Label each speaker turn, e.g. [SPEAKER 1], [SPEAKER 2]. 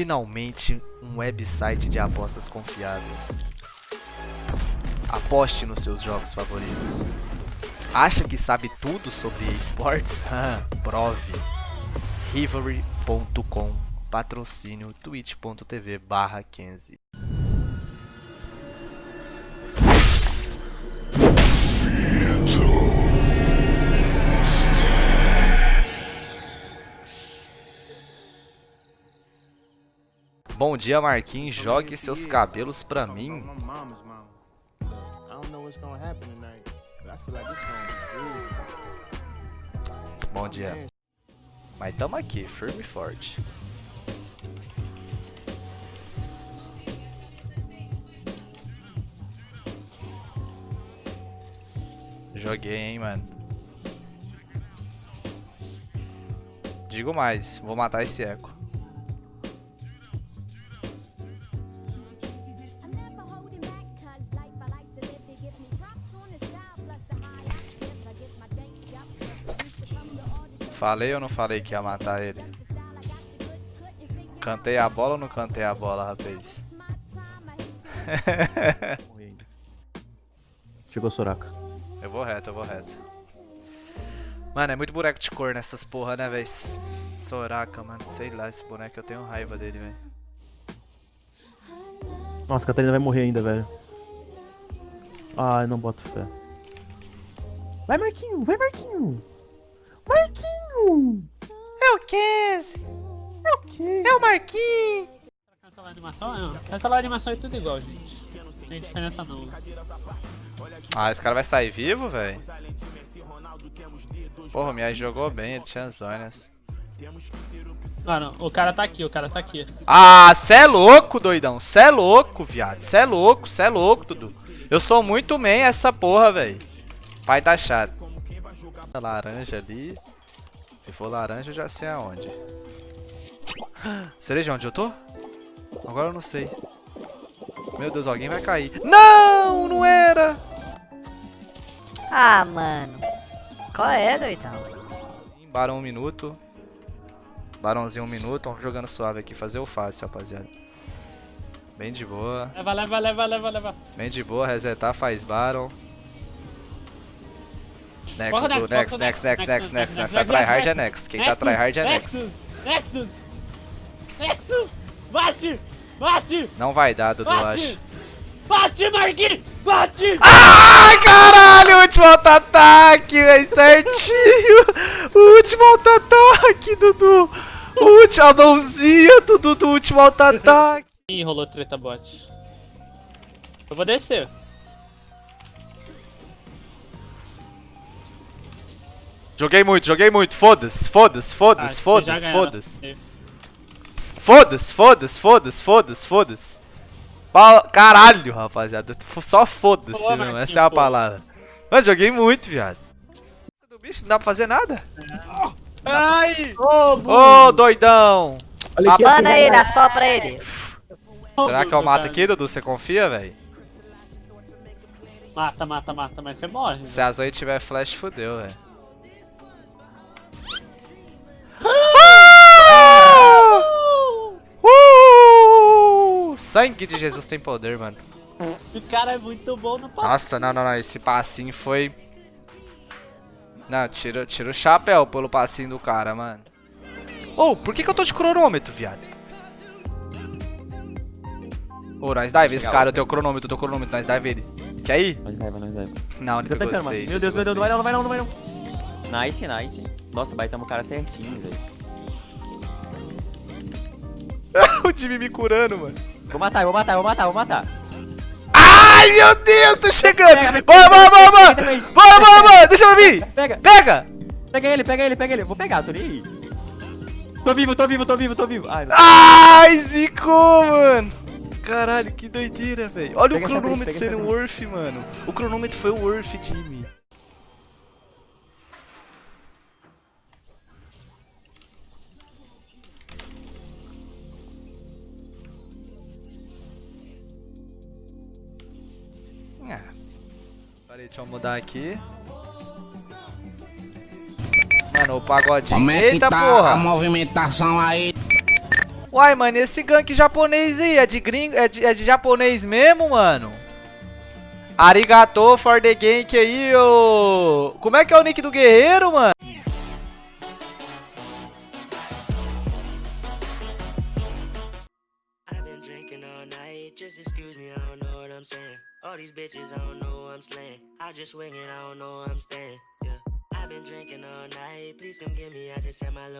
[SPEAKER 1] finalmente um website de apostas confiável. Aposte nos seus jogos favoritos. Acha que sabe tudo sobre esportes? Prove. Rivalry.com Patrocínio twitch.tv barra 15 Bom dia, Marquinhos. Jogue seus cabelos pra mim. Bom dia. Mas tamo aqui, firme e forte. Joguei, hein, mano. Digo mais, vou matar esse eco. Falei ou não falei que ia matar ele? Cantei a bola ou não cantei a bola, rapaz?
[SPEAKER 2] Chegou Soraka.
[SPEAKER 1] Eu vou reto, eu vou reto. Mano, é muito boneco de cor nessas porra, né, véi? Soraka, mano. Sei lá, esse boneco eu tenho raiva dele, velho.
[SPEAKER 2] Nossa, a Catarina vai morrer ainda, velho. Ai, não boto fé. Vai, Marquinho! Vai, Marquinho! Marquinho!
[SPEAKER 1] Casey!
[SPEAKER 2] O
[SPEAKER 1] Marquinho!
[SPEAKER 3] Cancelar a animação? Não. Cancelar a animação é tudo igual, gente. Não tem diferença não.
[SPEAKER 1] Ah, esse cara vai sair vivo, velho? Porra, o Miai jogou bem, ele tinha zonas.
[SPEAKER 3] Mano, o cara tá aqui, o cara tá aqui.
[SPEAKER 1] Ah, cê é louco, doidão. Cê é louco, viado. Cê é louco, cê é louco, Dudu. Eu sou muito man essa porra, velho. Pai tá chato. Laranja ali. Se for laranja, eu já sei aonde. Cereja, onde eu tô? Agora eu não sei. Meu Deus, alguém vai cair. Não, não era.
[SPEAKER 4] Ah, mano. Qual é, doidão?
[SPEAKER 1] Barão um minuto. Barãozinho um minuto. Vamos jogando suave aqui. Fazer o fácil, rapaziada. Bem de boa.
[SPEAKER 3] Leva, leva, leva, leva, leva.
[SPEAKER 1] Bem de boa. Resetar, faz Baron. Next, next, next, next, next, next, next. Tá tryhard é next. Quem tá tryhard é next.
[SPEAKER 3] Nexus! Nexus! Nexus! Bate! Bate!
[SPEAKER 1] Não vai dar, Dudu,
[SPEAKER 3] Bate!
[SPEAKER 1] acho.
[SPEAKER 3] Bate, Marquinhos! Bate!
[SPEAKER 1] Ai, caralho! Último auto-ataque, velho, certinho! O último auto-ataque, Dudu! O último, a mãozinha, Dudu, do último auto-ataque!
[SPEAKER 3] Ih, rolou treta bot. Eu vou descer.
[SPEAKER 1] Joguei muito, joguei muito, foda-se, foda-se,
[SPEAKER 3] Ah,
[SPEAKER 1] foda-se,
[SPEAKER 3] já
[SPEAKER 1] foda-se, foda-se. Foda-se, foda-se, foda-se, foda-se, foda-se. Caralho, rapaziada. Só foda-se mesmo, essa é a palavra. Mas joguei muito, viado. Do bicho não dá pra fazer nada.
[SPEAKER 3] Ai!
[SPEAKER 1] Ô, doidão.
[SPEAKER 2] Olha aqui,
[SPEAKER 4] Manda ele, assopra ele.
[SPEAKER 1] Será que eu mato aqui, Dudu? Você confia, velho?
[SPEAKER 3] Mata, mata, mata, mas você morre.
[SPEAKER 1] Se a Zoe tiver flash, fodeu, velho. Sangue de Jesus tem poder, mano.
[SPEAKER 3] O cara é muito bom no passo.
[SPEAKER 1] Nossa, não, não, não. Esse passinho foi. Não, tira, tira o chapéu pelo passinho do cara, mano. Ô, oh, por que, que eu tô de cronômetro, viado? Ô, oh, nós dive esse cara, eu tenho cronômetro, eu tenho cronômetro, nós dive ele. Quer ir?
[SPEAKER 5] Nós leva, nós leva.
[SPEAKER 1] Não, ele
[SPEAKER 2] Você tá
[SPEAKER 1] pegou
[SPEAKER 2] tentando,
[SPEAKER 1] seis.
[SPEAKER 2] Meu Deus, meu Deus, não vai não, não vai não, não vai não.
[SPEAKER 5] Nice, nice. Nossa, baitamos o cara certinho, velho.
[SPEAKER 1] o Jimmy me curando, mano.
[SPEAKER 5] Vou matar, vou matar, vou matar, vou matar.
[SPEAKER 1] Ai, meu Deus, tô chegando. Bora, bora, bora, bora. Bora, bora, bora, deixa eu vir.
[SPEAKER 5] Pega,
[SPEAKER 1] Pega.
[SPEAKER 5] pega ele, pega ele, pega ele. Vou pegar, tô nem aí. Tô vivo, tô vivo, tô vivo, tô vivo. Ai.
[SPEAKER 1] Ai, zicou, mano. Caralho, que doideira, velho. Olha
[SPEAKER 5] Pega
[SPEAKER 1] o cronômetro
[SPEAKER 5] pega
[SPEAKER 1] sendo worth, mano. O cronômetro foi o worth, Jimmy. Ah. Peraí, deixa eu mudar aqui. Mano, o pagodinho.
[SPEAKER 6] Como é que
[SPEAKER 1] Eita
[SPEAKER 6] tá
[SPEAKER 1] porra!
[SPEAKER 6] a movimentação aí?
[SPEAKER 1] Uai, mano, esse gank japonês aí é de gringo, é de, é de japonês mesmo, mano? Arigato for the gank aí, ô. Como é que é o nick do guerreiro, mano?
[SPEAKER 6] Night, just excuse me, I don't know what I'm saying. All these bitches, I don't know I'm slaying. I just swing it, I don't know I'm staying. Yeah, I've been drinking all night, please come get me, I just had my.